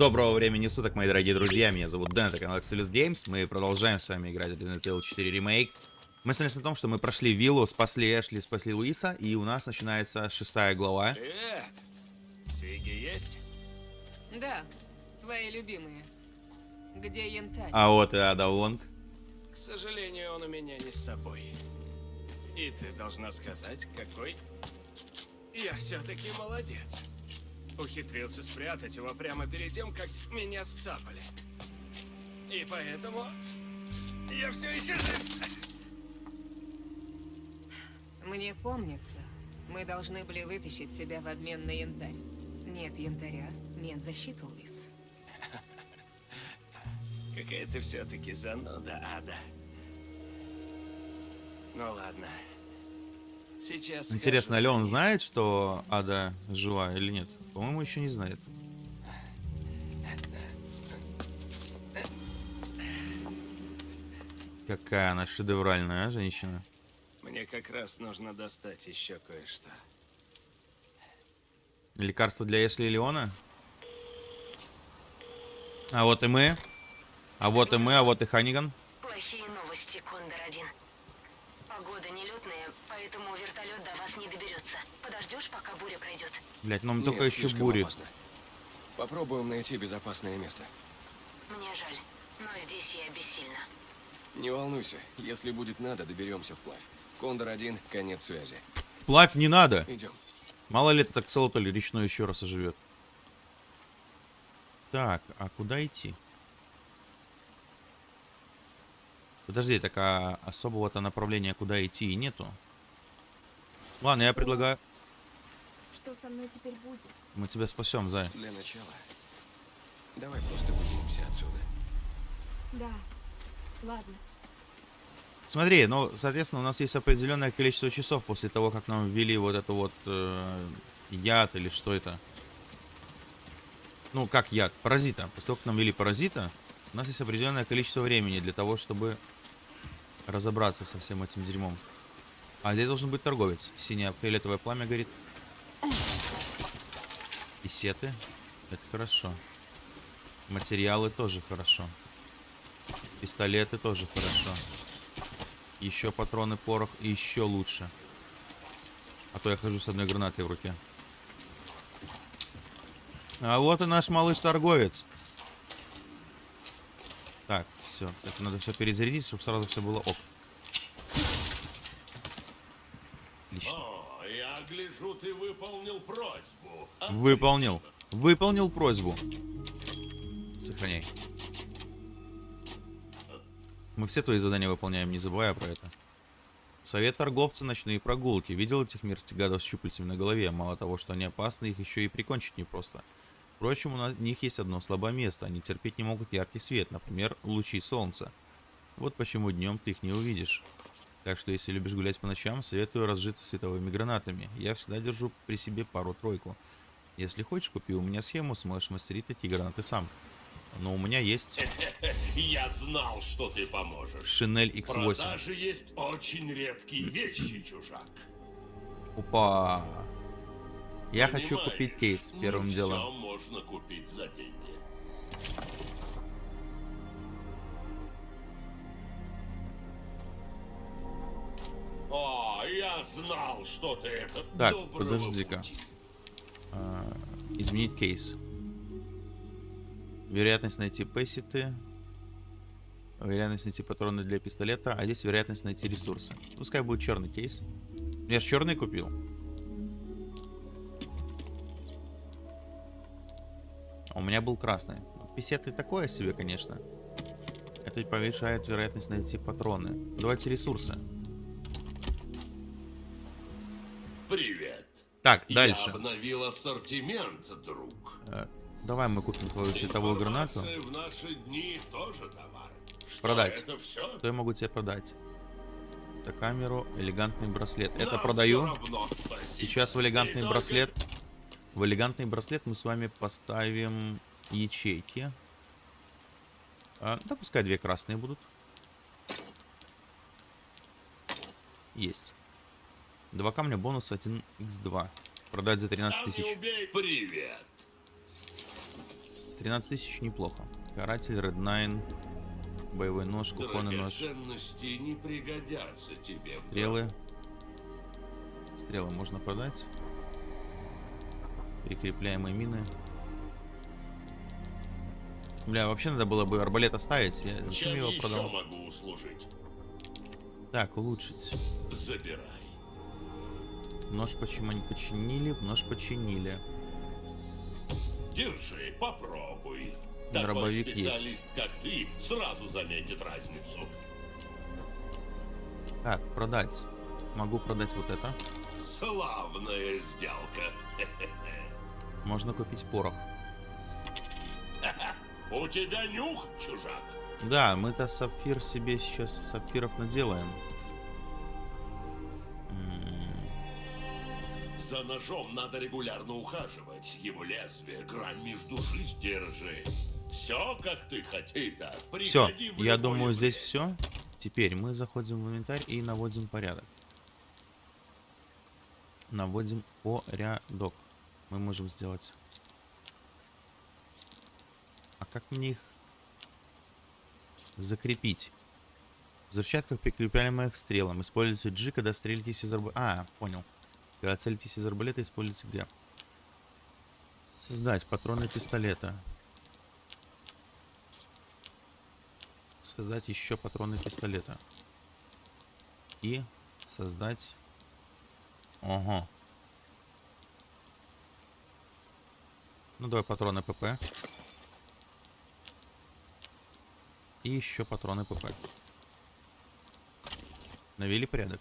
Доброго времени суток, мои дорогие друзья. Меня зовут Дэн, это канал Axelis Games. Мы продолжаем с вами играть в Resident Evil 4 Remake. Мы остановились на том, что мы прошли виллу, спасли Эшли, спасли Луиса, и у нас начинается шестая глава. Привет! Сиги есть? Да, твои любимые. Где янтарь? А вот и Ада Вонг. К сожалению, он у меня не с собой. И ты должна сказать, какой я все-таки молодец. Ухитрился спрятать его прямо перед тем, как меня сцапали. И поэтому я все еще жив. Мне помнится, мы должны были вытащить тебя в обмен на янтарь. Нет янтаря, нет защиты, Луис. Какая ты все-таки зануда, Ада. Ну ладно. Сейчас. Интересно, ли он знает, что Ада жива или нет? По-моему, еще не знает. Какая она шедевральная, а, женщина. Мне как раз нужно достать еще кое-что. Лекарство для Эшли и Леона? А вот и мы. А вот и мы, а вот и Ханиган. Плохие не доберется. Подождешь, пока буря пройдет. Блять, ну Нет, только еще бурит. опасно. Попробуем найти безопасное место. Мне жаль, но здесь я бессильна. Не волнуйся, если будет надо, доберемся вплавь. Кондор-1, конец связи. Вплавь не надо. Идем. Мало ли этот акселотоль речной еще раз оживет. Так, а куда идти? Подожди, так а особого-то направления куда идти и нету. Ладно, я предлагаю... Что со мной теперь будет? Мы тебя спасем, Зай. Для начала, давай просто выберемся отсюда. Да. Ладно. Смотри, ну, соответственно, у нас есть определенное количество часов после того, как нам ввели вот это вот э, яд или что это. Ну, как яд? Паразита. После того, как нам ввели паразита, у нас есть определенное количество времени для того, чтобы разобраться со всем этим дерьмом. А здесь должен быть торговец. Синее фиолетовое пламя горит. И сеты. Это хорошо. Материалы тоже хорошо. Пистолеты тоже хорошо. Еще патроны, порох и еще лучше. А то я хожу с одной гранатой в руке. А вот и наш малыш-торговец. Так, все. Это надо все перезарядить, чтобы сразу все было ок. Отлично. О, я гляжу, ты выполнил просьбу. Выполнил. Выполнил просьбу. Сохраняй. Мы все твои задания выполняем, не забывая про это. Совет торговца «Ночные прогулки». Видел этих мерзких гадов с щупальцами на голове? Мало того, что они опасны, их еще и прикончить непросто. Впрочем, у них есть одно слабое место. Они терпеть не могут яркий свет, например, лучи солнца. Вот почему днем ты их не увидишь. Так что, если любишь гулять по ночам, советую разжиться световыми гранатами. Я всегда держу при себе пару-тройку. Если хочешь, купи у меня схему, сможешь мастерить такие гранаты сам. Но у меня есть Я знал, что ты поможешь. Шинель В X8. продаже есть очень редкие вещи, чужак. Опа. Я хочу Понимаешь, купить кейс первым всё делом. можно купить за деньги. Я знал, что ты это. Так, подожди-ка. А, изменить кейс. Вероятность найти пэсситы. Вероятность найти патроны для пистолета. А здесь вероятность найти ресурсы. Пускай будет черный кейс. Я же черный купил. А у меня был красный. Писеты такое себе, конечно. Это повышает вероятность найти патроны. Давайте ресурсы. Так, дальше. Я обновил ассортимент, друг. Э, Давай мы купим твою световую гранату. В наши дни тоже товар. Что, Продать. Это все? Что я могу тебе продать? Это камеру, элегантный браслет. Это продаю. Сейчас в элегантный браслет. В элегантный браслет мы с вами поставим ячейки. А, да, пускай две красные будут. Есть. Два камня бонус 1x2. Продать за 13 тысяч. Привет. С 13 тысяч неплохо. Каратель, Red Nine, боевой нож, кухонный нож, не пригодятся тебе. стрелы. Стрелы можно продать. Прикрепляемые мины. Бля, вообще надо было бы арбалет оставить. Я... Зачем Чем его продал? могу услужить? Так, улучшить. Забирай. Нож почему не починили? Нож починили. Держи, попробуй. Такой Дробовик специалист, есть. как ты, сразу заметит разницу. Так, продать. Могу продать вот это. Славная сделка. Можно купить порох. У тебя нюх, чужак? Да, мы-то сапфир себе сейчас сапфиров наделаем. За ножом надо регулярно ухаживать. Его лезвие, грань между души сдержи. Все, как ты хотел. Все, я думаю, здесь все. Теперь мы заходим в инвентарь и наводим порядок. Наводим порядок. Мы можем сделать. А как мне их закрепить? В взрывчатках прикрепляемых стрелам. Используйте G, когда стрелитесь из арбалета. А, понял. Когда целитесь из арбалета, используйте Г. Создать патроны пистолета. Создать еще патроны пистолета. И создать... Ого. Ну, давай патроны ПП. И еще патроны ПП. Навели порядок.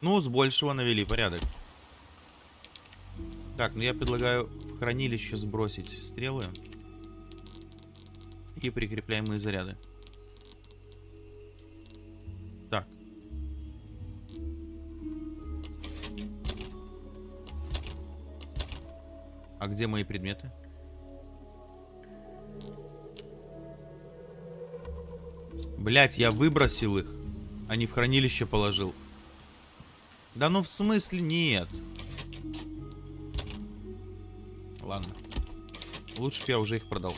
Ну, с большего навели порядок. Так, ну я предлагаю в хранилище сбросить стрелы. И прикрепляемые заряды. Так. А где мои предметы? Блять, я выбросил их, а не в хранилище положил. Да ну в смысле нет. Ладно. Лучше бы я уже их продал.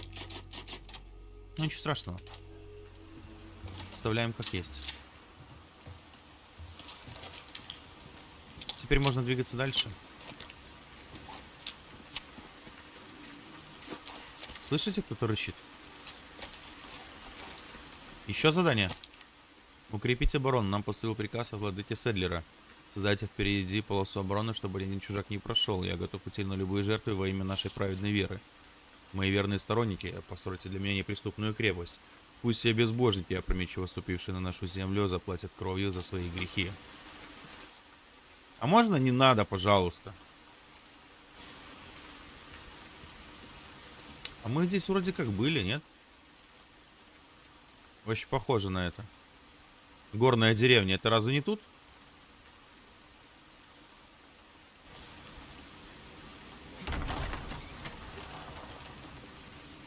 Ну ничего страшного. Оставляем как есть. Теперь можно двигаться дальше. Слышите, кто-то рычит? Еще задание. Укрепить оборону. Нам поступил приказ от владыки Седлера. Создайте впереди полосу обороны, чтобы один чужак не прошел. Я готов идти на любые жертвы во имя нашей праведной веры. Мои верные сторонники, постройте для меня неприступную крепость. Пусть все безбожники, опрометчиво ступившие на нашу землю, заплатят кровью за свои грехи. А можно не надо, пожалуйста? А мы здесь вроде как были, нет? Очень похоже на это. Горная деревня, это разве не тут?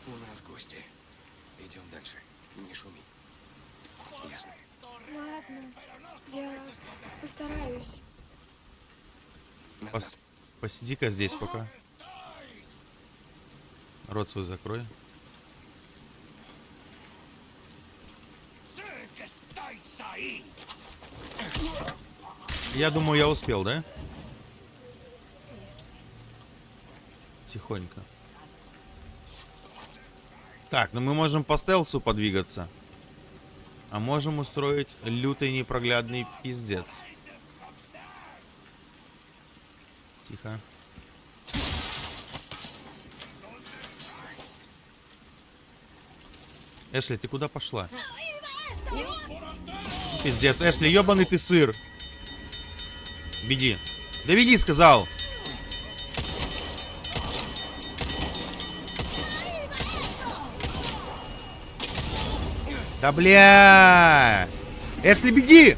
У нас гости. Идем дальше. Не шуми. Ясно. Ладно, я постараюсь. Назад. Пос- Посиди-ка здесь пока. Рот свой закрой. Я думаю, я успел, да? Тихонько. Так, ну мы можем по стелсу подвигаться. А можем устроить лютый непроглядный пиздец. Тихо. Эшли, ты куда пошла? Пиздец, Эшли, ебаный ты сыр. Беги. Да беги, сказал. Да бля! Эшли, беги!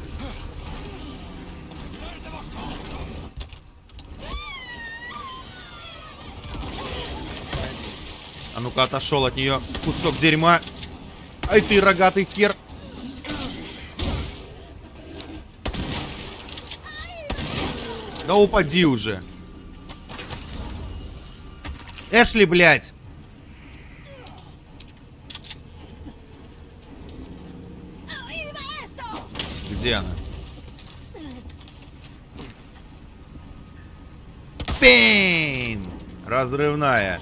А ну-ка, отошел от нее кусок дерьма. Ай ты, рогатый хер. Да упади уже. Эшли, блядь. Где она? Пейн! Разрывная.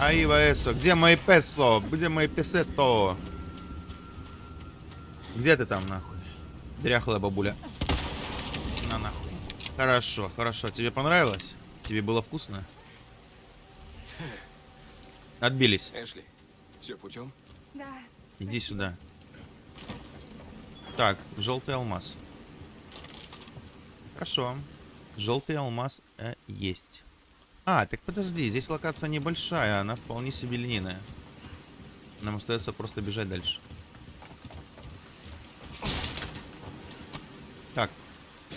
Аива Эсо, где мои песо? Где мои песето? Где ты там, нахуй? Дряхлая бабуля. На нахуй. Хорошо, хорошо. Тебе понравилось? Тебе было вкусно? Отбились. Эшли, все путем? Да. Иди сюда. Так, желтый алмаз. Хорошо. Желтый алмаз э, есть. А, так подожди, здесь локация небольшая, она вполне себе линейная. Нам остается просто бежать дальше. Так,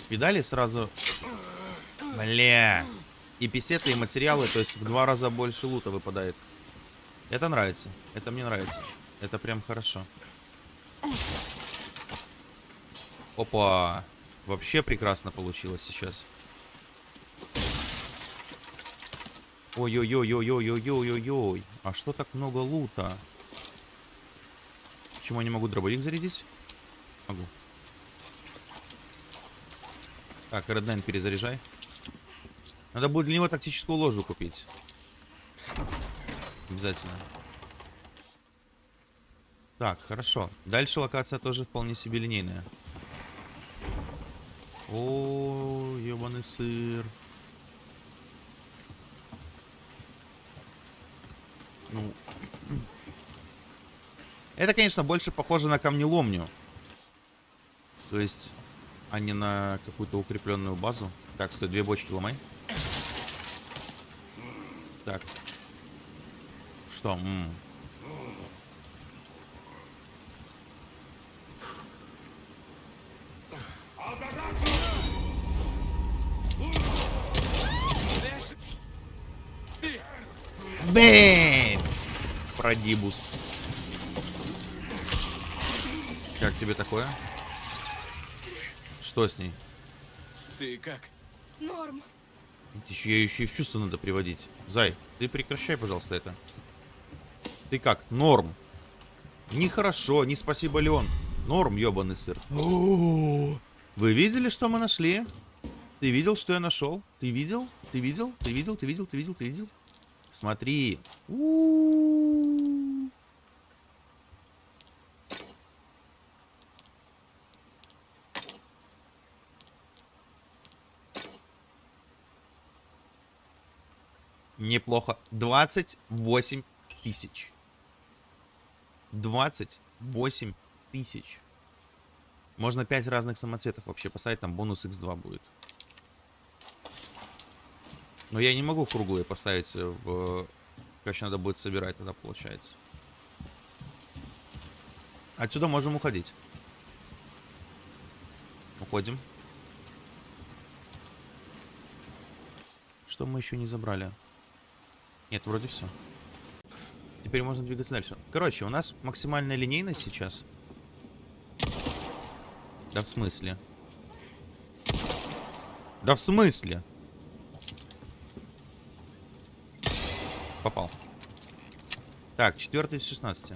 видали сразу... Бля. И писеты, и материалы, то есть в два раза больше лута выпадает. Это нравится. Это мне нравится. Это прям хорошо. Опа. Вообще прекрасно получилось сейчас. Ой-ой-ой-ой-ой-ой-ой-ой-ой. А что так много лута? Почему я не могу дробовик зарядить? Могу. Так, Реднайн перезаряжай. Надо будет для него тактическую ложу купить. Обязательно. Так, хорошо. Дальше локация тоже вполне себе линейная. О, ебаный сыр. Ну. Это, конечно, больше похоже на камнеломню. То есть, а не на какую-то укрепленную базу. Так, стой, две бочки ломай. Так. Что? М. Бэм! Продибус. Как тебе такое? Что с ней? Ты как? Норм. Еще, ее еще и в чувство надо приводить. Зай, ты прекращай, пожалуйста, это. Ты как? Норм. Нехорошо, не спасибо, Леон. Норм, ебаный сыр. Вы видели, что мы нашли? Ты видел, что я нашел? Ты видел? Ты видел? Ты видел? Ты видел? Ты видел? Ты видел? Смотри. У-у-у. Неплохо. 28 тысяч. 28 тысяч. Можно 5 разных самоцветов вообще поставить, там бонус x2 будет. Но я не могу круглые поставить в... Короче, надо будет собирать тогда, получается. Отсюда можем уходить. Уходим. Что мы еще не забрали? Нет, вроде все. Теперь можно двигаться дальше. Короче, у нас максимальная линейность сейчас. Да в смысле? Да в смысле? Попал. Так, четвертый из 16.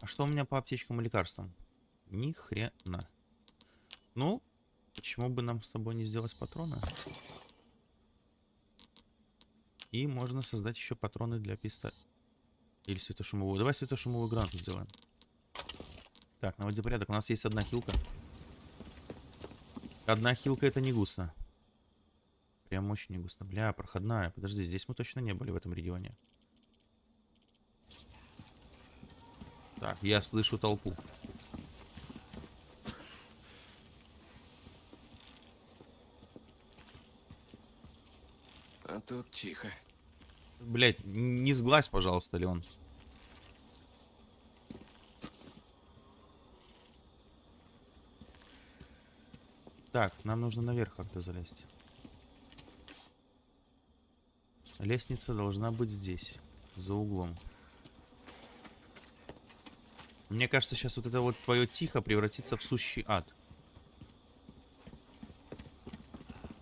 А что у меня по аптечкам и лекарствам? Ни хрена. Ну, почему бы нам с тобой не сделать патроны? И можно создать еще патроны для пистолета. Или светошумовую. Давай светошумовую гранату сделаем. Так, наводи порядок. У нас есть одна хилка. Одна хилка это не густо. Прям очень не густо. Бля, проходная. Подожди, здесь мы точно не были в этом регионе. Так, я слышу толпу. Тут тихо. Блять, не сглазь, пожалуйста, Леон. Так, нам нужно наверх как-то залезть. Лестница должна быть здесь, за углом. Мне кажется, сейчас вот это вот твое тихо превратится в сущий ад.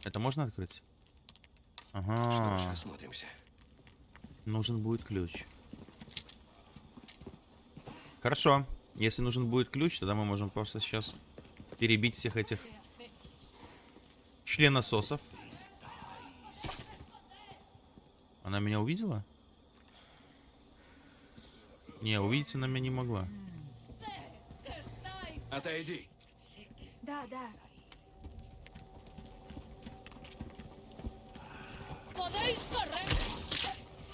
Это можно открыть? Что ж, Ага, осмотримся. нужен будет ключ. Хорошо. Если нужен будет ключ, тогда мы можем просто сейчас перебить всех этих членососов. Она меня увидела? Не, увидеть она меня не могла. Отойди. Да, да.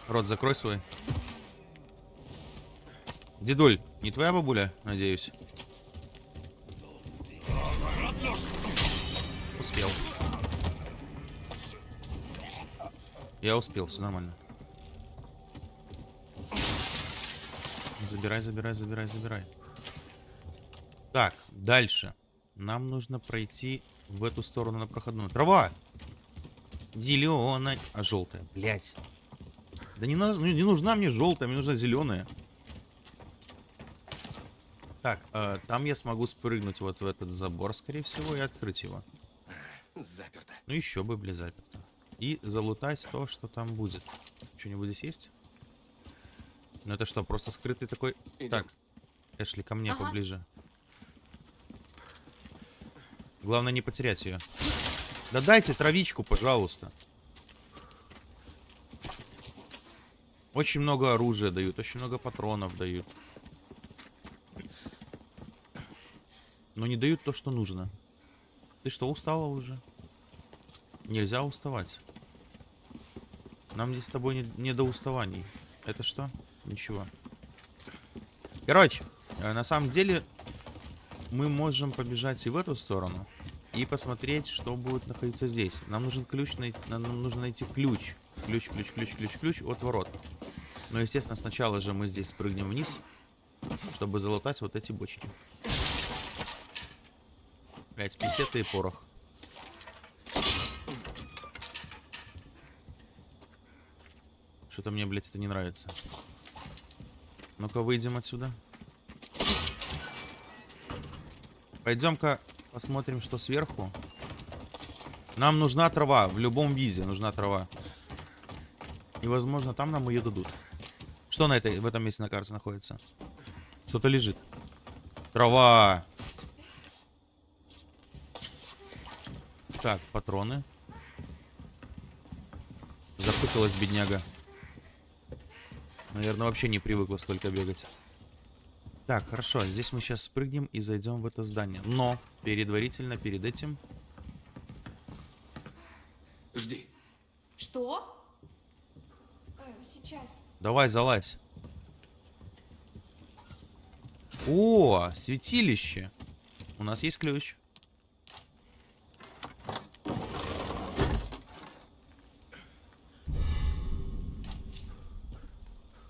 Рот закрой свой. Дедуль, не твоя бабуля, надеюсь? Успел. Я успел, все нормально. Забирай, забирай, забирай, забирай. Так, дальше. Нам нужно пройти в эту сторону на проходную. Трава! Зеленая. А желтая, блять. Да не, на- не нужна мне желтая, мне нужна зеленая. Так, э, там я смогу спрыгнуть вот в этот забор, скорее всего, и открыть его. Заперто. Ну еще бы, бля, заперто. И залутать то, что там будет. Что-нибудь здесь есть? Ну это что, просто скрытый такой... Идем. Так, Эшли, ко мне Ага. поближе. Главное не потерять ее. Да дайте травичку, пожалуйста. Очень много оружия дают, очень много патронов дают. Но не дают то, что нужно. Ты что, устала уже? Нельзя уставать. Нам здесь с тобой не, не до уставаний. Это что? Ничего. Короче, э, на самом деле мы можем побежать и в эту сторону и посмотреть, что будет находиться здесь. Нам нужен ключ, нам нужно найти ключ. Ключ, ключ, ключ, ключ, ключ от ворот. Но, естественно, сначала же мы здесь спрыгнем вниз, чтобы залутать вот эти бочки. Блять, писеты и порох. Что-то мне, блядь, это не нравится. Ну-ка, выйдем отсюда. Пойдем-ка посмотрим, что сверху. Нам нужна трава. В любом виде нужна трава. И, возможно, там нам ее дадут. Что на этой, в этом месте на карте находится? Что-то лежит. Трава. Так, патроны. Запуталась бедняга. Наверное, вообще не привыкла столько бегать. Так, хорошо. Здесь мы сейчас спрыгнем и зайдем в это здание. Но, предварительно, перед этим... Жди. Что? Э, сейчас. Давай, залазь. О, святилище. У нас есть ключ.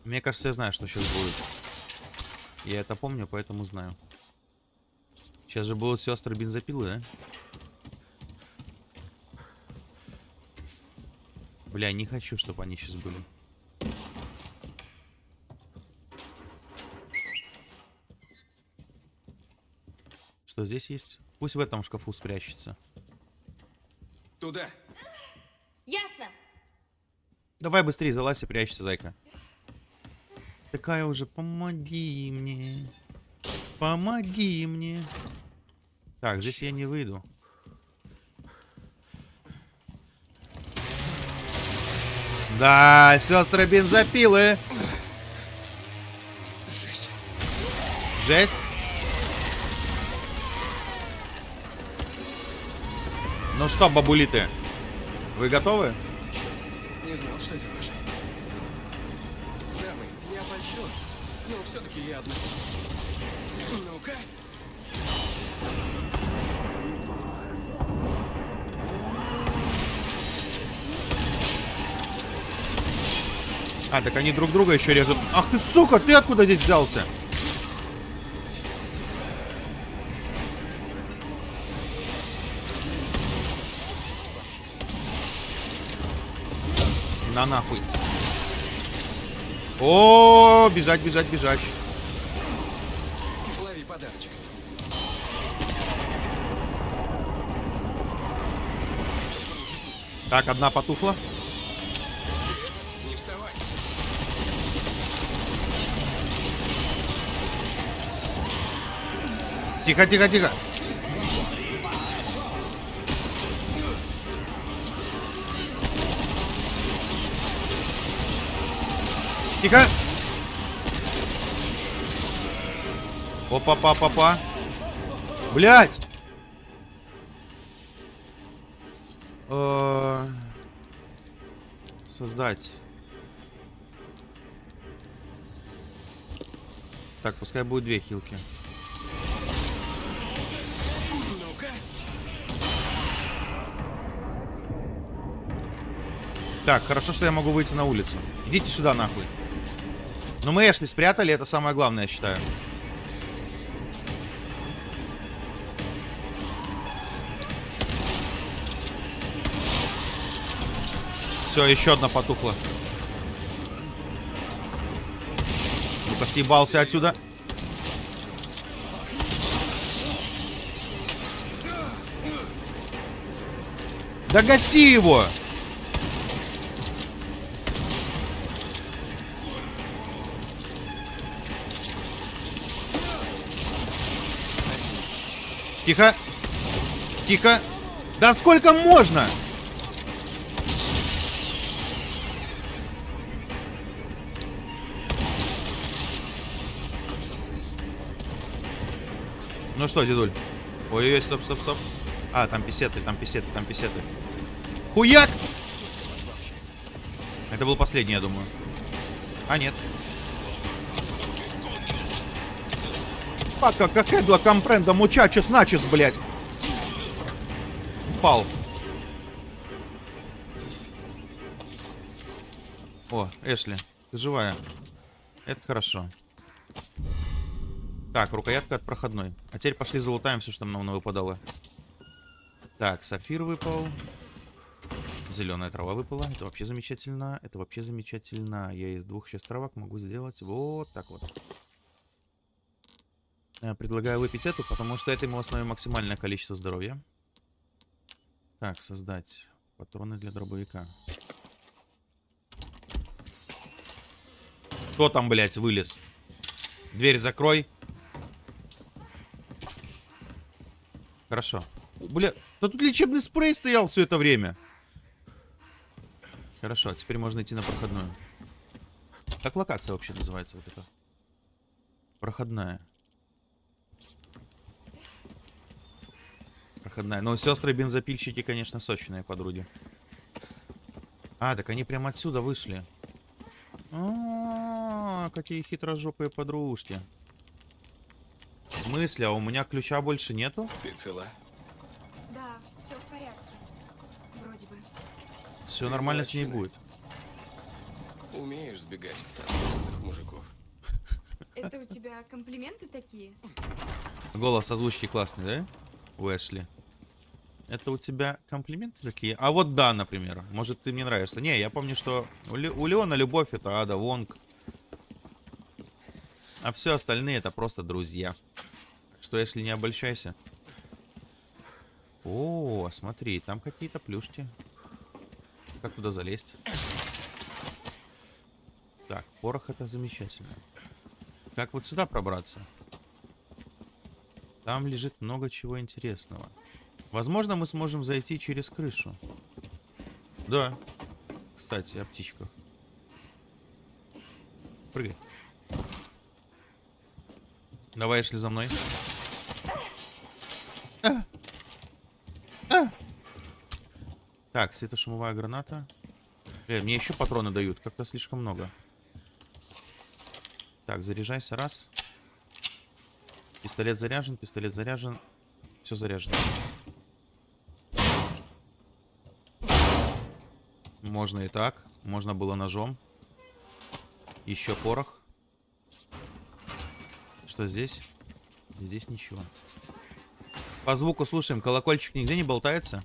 Мне кажется, я знаю, что сейчас будет. Я это помню, поэтому знаю. Сейчас же будут сестры бензопилы, да? Бля, не хочу, чтобы они сейчас были. Что здесь есть? Пусть в этом шкафу спрячется. Туда. Ясно. Давай быстрее залазь и прячься, зайка. Такая уже, помоги мне. Помоги мне. Так, здесь я не выйду. Да, сестры бензопилы. Жесть. Жесть. Ну что, бабулиты, вы готовы? Не знал, что это ваше. Польщен. Но все-таки я одна. Ну-ка. А, так они друг друга еще режут. Ах ты, сука, ты откуда здесь взялся? На нахуй. О, бежать, бежать, бежать. Лови подарочек. Так, одна потухла. Тихо, тихо, тихо. Тихо. Опа-па-па-па. Блять! Э, Создать. Так, пускай будет две хилки. Так, хорошо, что я могу выйти на улицу. Идите сюда, нахуй. Ну мы Эшли спрятали, это самое главное, я считаю. Все, еще одна потухла. Ну-ка, съебался отсюда. Да гаси его! Тихо. Тихо. Да сколько можно? Ну что, дедуль? Ой-ой-ой, стоп, стоп, стоп. А, там писеты, там писеты, там писеты. Хуяк! Это был последний, я думаю. А, нет. Пока как эдла компренда мучачес начес, блядь. Упал. О, Эшли, ты живая. Это хорошо. Так, рукоятка от проходной. А теперь пошли залутаем все, что нам выпадало. Так, сафир выпал. Зеленая трава выпала. Это вообще замечательно. Это вообще замечательно. Я из двух сейчас травок могу сделать вот так вот. Я предлагаю выпить эту, потому что это ему основе максимальное количество здоровья. Так, создать патроны для дробовика. Кто там, блядь, вылез? Дверь закрой. Хорошо. Бля, да тут лечебный спрей стоял все это время. Хорошо, а теперь можно идти на проходную. Как локация вообще называется вот эта? Проходная. Проходная. Ну, сестры-бензопильщики, конечно, сочные подруги. А, так они прямо отсюда вышли. А, какие хитрожопые подружки. В смысле? А у меня ключа больше нету? Ты цела? Да, все в порядке. Вроде бы. Все нормально с ней будет. Умеешь сбегать от мужиков. Это у тебя комплименты такие? Голос озвучки классный, да? У Эшли. Это у тебя комплименты такие? А вот да, например. Может, ты мне нравишься. Не, я помню, что у, Ле- у Леона любовь это Ада Вонг. А все остальные это просто друзья. Что, Эшли, не обольщайся. О, смотри, там какие-то плюшки. Как туда залезть? Так, порох это замечательно. Как вот сюда пробраться? Там лежит много чего интересного. Возможно, мы сможем зайти через крышу. Да. Кстати, о птичках. Прыгай. Давай, шли за мной. А! А! Так, светошумовая граната. Бля, мне еще патроны дают. Как-то слишком много. Так, заряжайся. Раз. Пистолет заряжен, пистолет заряжен. Все заряжено. Можно и так. Можно было ножом. Еще порох. Что здесь? Здесь ничего. По звуку слушаем. Колокольчик нигде не болтается?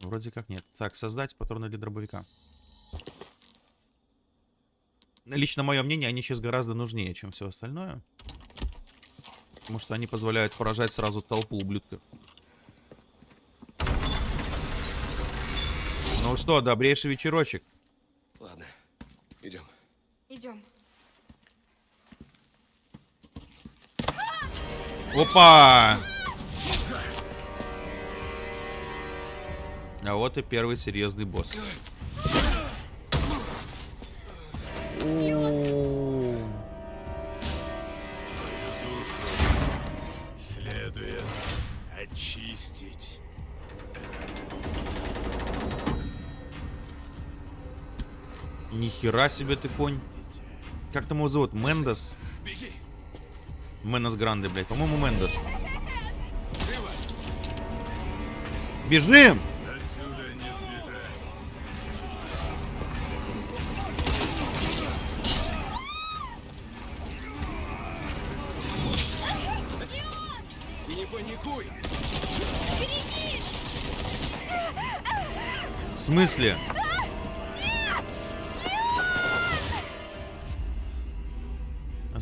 Вроде как нет. Так, создать патроны для дробовика. Лично мое мнение, они сейчас гораздо нужнее, чем все остальное. Потому что они позволяют поражать сразу толпу ублюдков. Ну что, добрейший вечерочек. Ладно, идем. Идем. Опа! А вот и первый серьезный босс. О, Нихера себе ты конь. Как там его зовут? Мендес? Менес Гранде, блядь. По-моему, Мендес. Бежим! В смысле?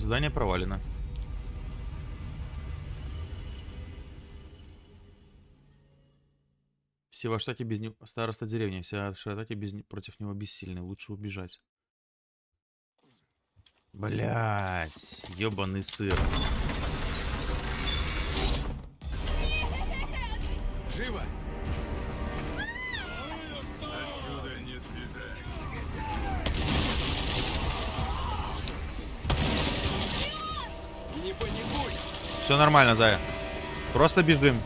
Задание провалено. Все в штате без него... Староста деревни. Все в штате без... против него бессильны. Лучше убежать. Блять, ебаный сыр. Все нормально, Зая. Просто бежим.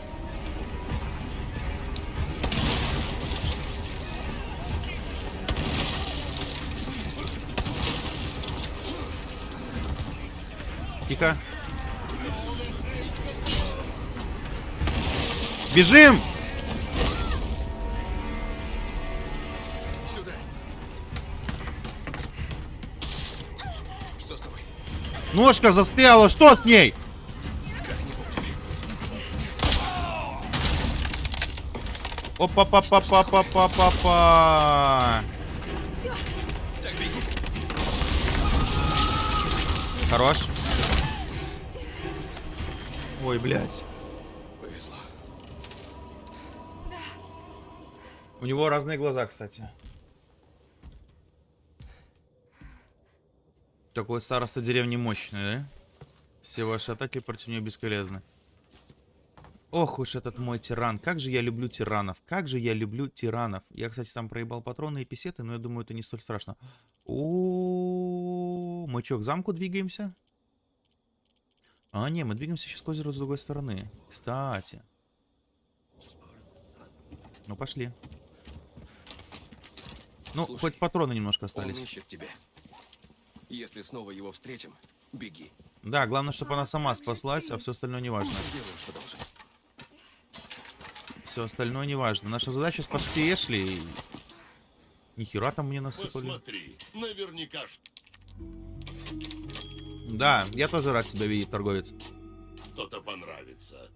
Тихо. Бежим! Сюда! Что с тобой? Ножка застряла, что с ней? Опа-па-па-па-па-па-па-па. Так беги! Хорош. Ой, блядь. Повезло. У него разные глаза, кстати. Такой староста деревни мощный, да? Все ваши атаки против нее бесполезны. Ох уж этот мой тиран. Как же я люблю тиранов. Как же я люблю тиранов. Я, кстати, там проебал патроны и писеты, но я думаю, это не столь страшно. О, мы что, к замку двигаемся? А, не, мы двигаемся сейчас к озеру с другой стороны. Кстати. Ну, пошли. Ну, Слушай, хоть патроны немножко Он остались. ищет тебя. Если снова его встретим, беги. Да, главное, чтобы она сама спаслась, а все остальное не важно. Делай, что должен. Все остальное не важно. Наша задача спасти Эшли. Нихера там мне насыпали. Посмотри, наверняка Да, я тоже рад тебя видеть, торговец. что-то понравится.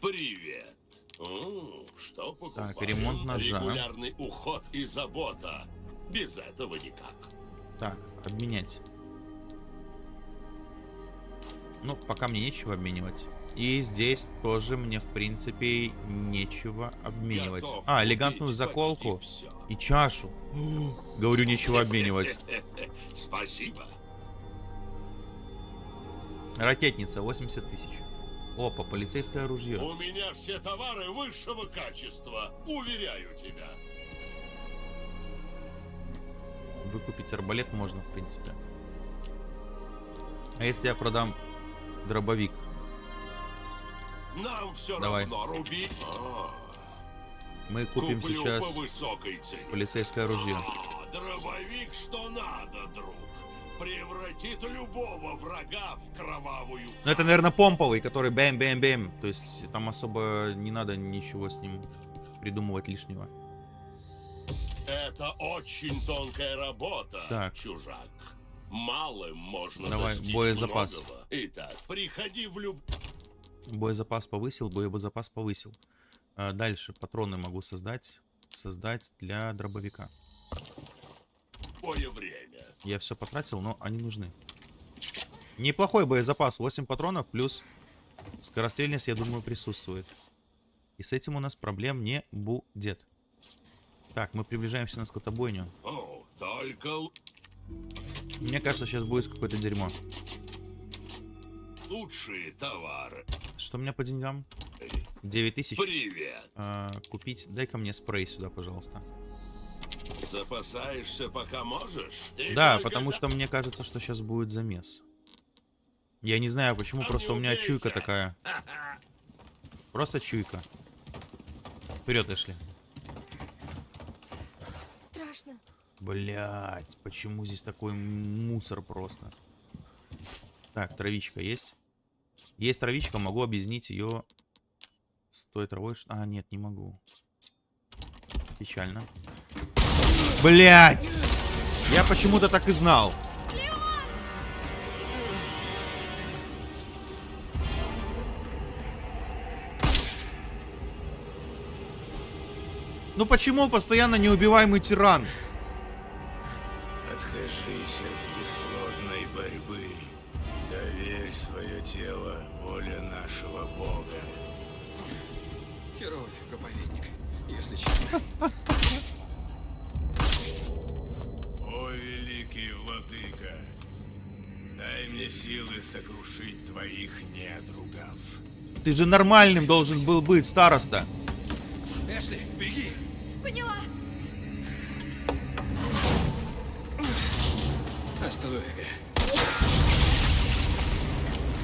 Привет. О, что покупаю? ремонт ножа. Регулярный уход и забота. Без этого никак. Так, обменять. Ну, пока мне нечего обменивать. И здесь тоже мне, в принципе, нечего обменивать. Готов А, элегантную заколку и чашу. Говорю, нечего обменивать. Спасибо. Ракетница, 80 тысяч. Опа, полицейское оружие. У меня все товары высшего качества. Уверяю тебя. Выкупить арбалет можно, в принципе. А если я продам дробовик? Нам все Давай. равно руби. А, Мы купим куплю сейчас по высокой цене. полицейское оружие. А, дробовик что надо, друг. Превратит любого врага в кровавую. Ну, это, наверное, помповый, который бэм-бэм-бэм. То есть там особо не надо ничего с ним придумывать лишнего. Это очень тонкая работа, Так. чужак. Малым можно Давай, боезапас. многого. Итак, приходи в люб... Боезапас повысил, боезапас повысил. А, дальше патроны могу создать. Создать для дробовика. любое время. Я все потратил, но они нужны. Неплохой боезапас. 8 патронов плюс скорострельность, я думаю, присутствует. И с этим у нас проблем не будет. Так, мы приближаемся на скотобойню. О, только... Мне кажется, сейчас будет какое-то дерьмо. Лучшие товары. Что у меня по деньгам? 9 тысяч. Привет. А, купить. Дай-ка мне спрей сюда, пожалуйста. Запасаешься пока можешь? Ты Да, потому что мне кажется, что сейчас будет замес. Я не знаю почему, А просто у меня убейся. чуйка такая. Просто чуйка. Вперед, Эшли. Страшно. Блять, почему здесь такой мусор просто? Так, травичка есть? Есть травичка, могу объяснить ее с той травой. А, нет, не могу. Печально. Блять! Я почему-то так и знал. Ну почему постоянно неубиваемый тиран? Откажись от бесплодной борьбы. Свое тело воле нашего Бога. Херовый ты проповедник, если честно. О, великий владыка, дай мне силы сокрушить твоих недругов. Ты же нормальным должен был быть, староста. Эшли, беги! Поняла. Оставляй.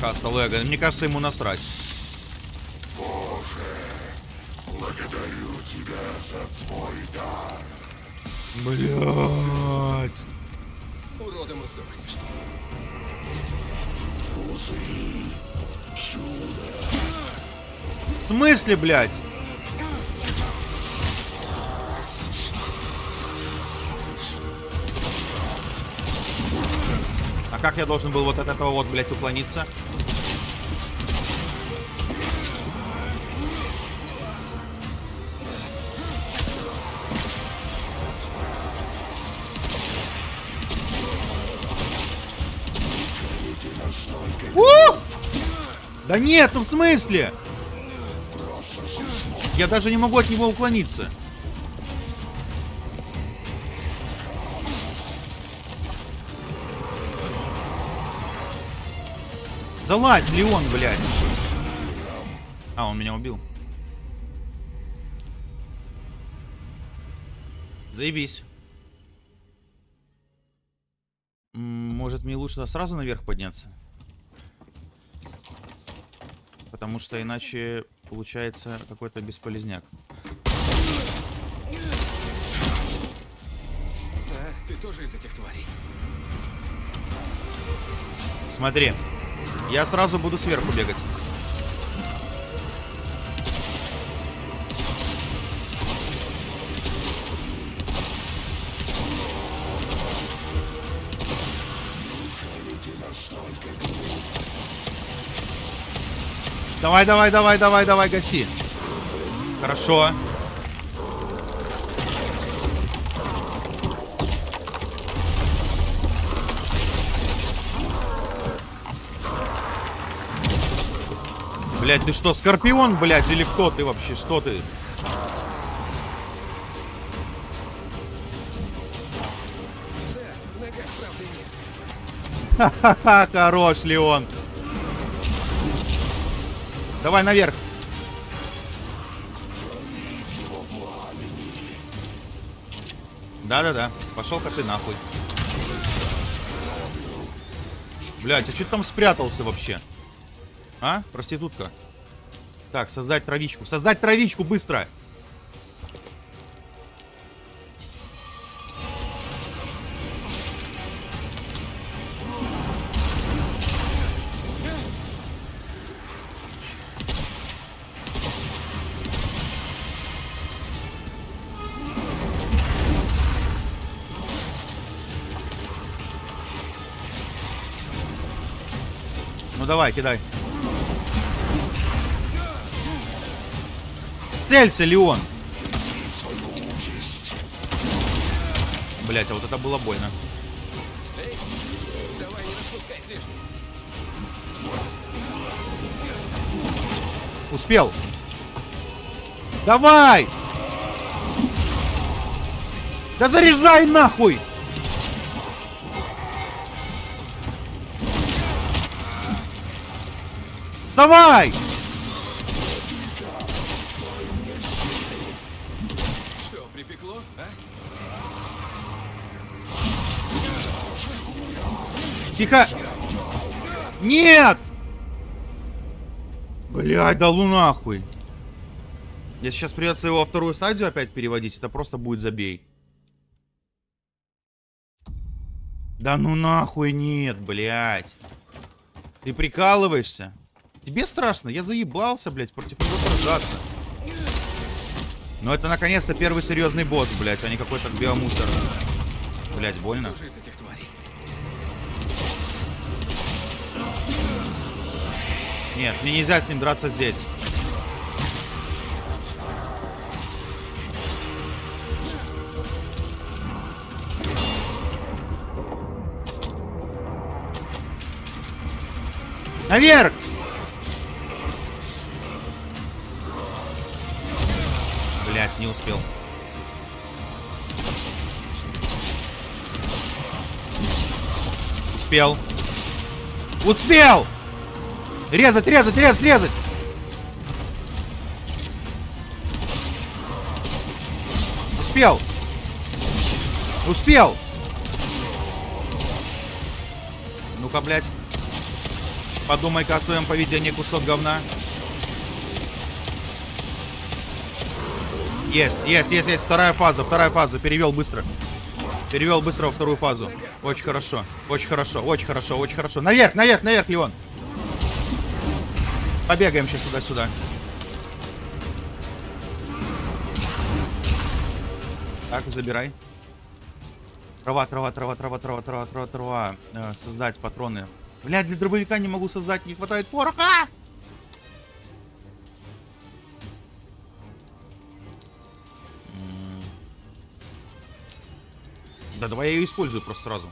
Хаста Лего. Мне кажется, ему насрать. Благодарю тебя за твой дар. Блять. Уродом и сдохнешь. В смысле, блядь? Как я должен был вот от этого вот, блядь, уклониться? У! Да нет, ну в смысле? Я даже не могу от него уклониться. Залазь, Леон, блядь. А, он меня убил. Заебись. Может, мне лучше сразу наверх подняться? Потому что иначе получается какой-то бесполезняк. А, ты тоже из этих тварей? Смотри, я сразу буду сверху бегать. Давай, давай, давай, давай, давай, гаси. Хорошо. Блять, ты что, Скорпион, блять, или кто ты вообще? Что ты? В ногах правды нет. Ха-ха, хорош, Леон. Давай наверх. Да-да-да. Пошел-ка ты нахуй. Блять, а что ты там спрятался вообще? А? Проститутка. Так, создать травичку. Создать травичку быстро! Ну давай, кидай. Целься, Леон! Блять, а вот это было больно. Успел. Давай! Да заряжай нахуй! Вставай! Тихо! Нет! Блядь, да ну нахуй. Если сейчас придется его во вторую стадию опять переводить, это просто будет забей. Да ну нахуй нет, блядь. Ты прикалываешься? Тебе страшно? Я заебался, блядь, против него сражаться. Но это наконец-то первый серьезный босс, блядь, а не какой-то биомусор. Блядь, больно. Нет, мне нельзя с ним драться здесь. Наверх! Блять, не успел. Успел. Успел! Резать, резать, резать, резать! Успел! Успел! Ну-ка, блядь. Подумай-ка о своем поведении, кусок говна. Есть, есть, есть, есть. Вторая фаза, вторая фаза. Перевел быстро. Перевел быстро во вторую фазу. Очень хорошо, очень хорошо, очень хорошо, очень хорошо. Наверх, наверх, наверх, Леон. Побегаем сейчас туда-сюда. Так, забирай. Трава, трава, трава, трава, трава, трава, трава, трава. Э, создать патроны. Блядь, для дробовика не могу создать, не хватает пороха! Да, давай я ее использую просто сразу.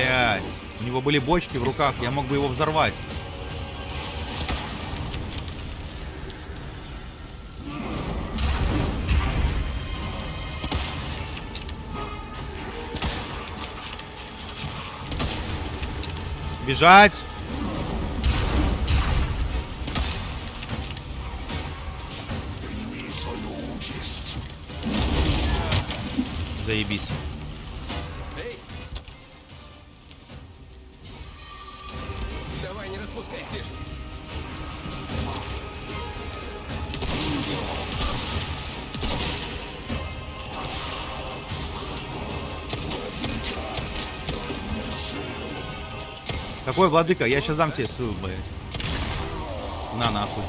Ой, блядь. У него были бочки в руках, я мог бы его взорвать. Бежать! Заебись. Какой владыка? Я сейчас дам тебе ссылку, блядь. На нахуй.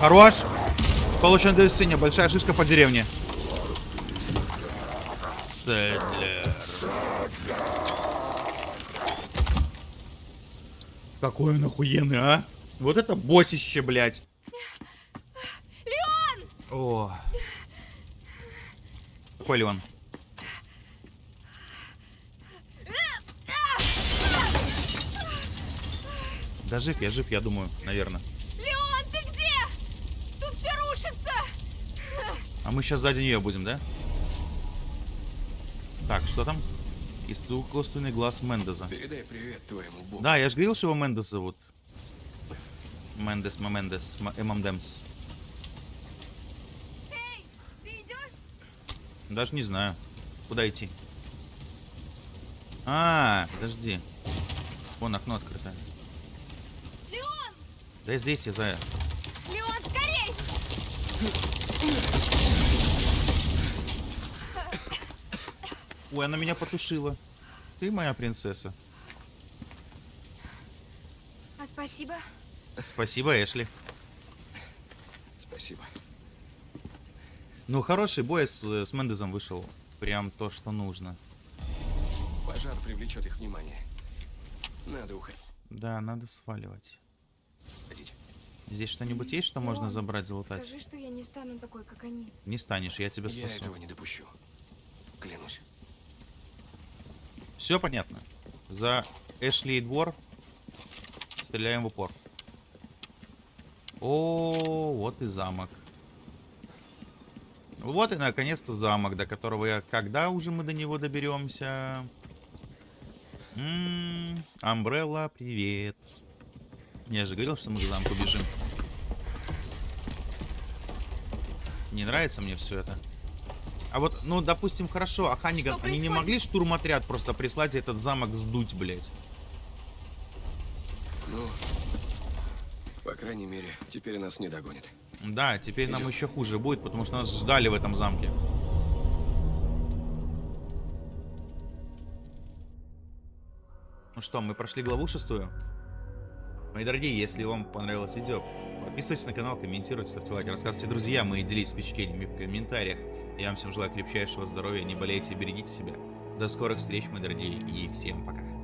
Хорош. Получен достижение. Большая шишка по деревне. Сэдлер. Какой он охуенный, а? Вот это боссище, блядь. Леон! О. Какой Леон? Да жив, я жив, я думаю, наверное. Леон, ты где? Тут все рушится! А мы сейчас сзади нее будем, да? Так, что там? Искусственный глаз Мендеза. Передай привет твоему богу. Да, я же говорил, что его Мендес зовут. Мендес, Мамендес, Эмамдемс. Эй, ты идешь? Даже не знаю. Куда идти? А, подожди. Вон окно открыто. Леон! Да здесь я за... Леон, скорей! Ой, она меня потушила. Ты моя принцесса. А спасибо. Спасибо, Эшли. Спасибо. Ну, хороший бой с, с Мендезом вышел. Прям то, что нужно. Пожар привлечет их внимание. Надо уходить. Да, надо сваливать. Хотите? Здесь что-нибудь есть, что можно Леон, забрать, залутать? Скажи, что я не стану такой, как они. Не станешь, я тебя Я спасу. этого не допущу. Клянусь. Все понятно. За Эшли и двор Стреляем в упор. О, вот и замок. Вот и наконец-то замок, до которого я... Когда уже мы до него доберемся? М, Амбрелла, привет. Я же говорил, что мы к замку бежим. Не нравится мне все это. А вот, ну, допустим, хорошо, а Ханиган, Что они не могли штурмотряд просто прислать и этот замок сдуть, блядь? Ну, по крайней мере, теперь нас не догонит. Да, теперь нам Идём. еще хуже будет, потому что нас ждали в этом замке. Ну что, мы прошли главу шестую. Мои дорогие, если вам понравилось видео, подписывайтесь на канал, комментируйте, ставьте лайки, рассказывайте друзьям и делитесь впечатлениями в комментариях. Я вам всем желаю крепчайшего здоровья, не болейте берегите себя. До скорых встреч, мои дорогие, и всем пока.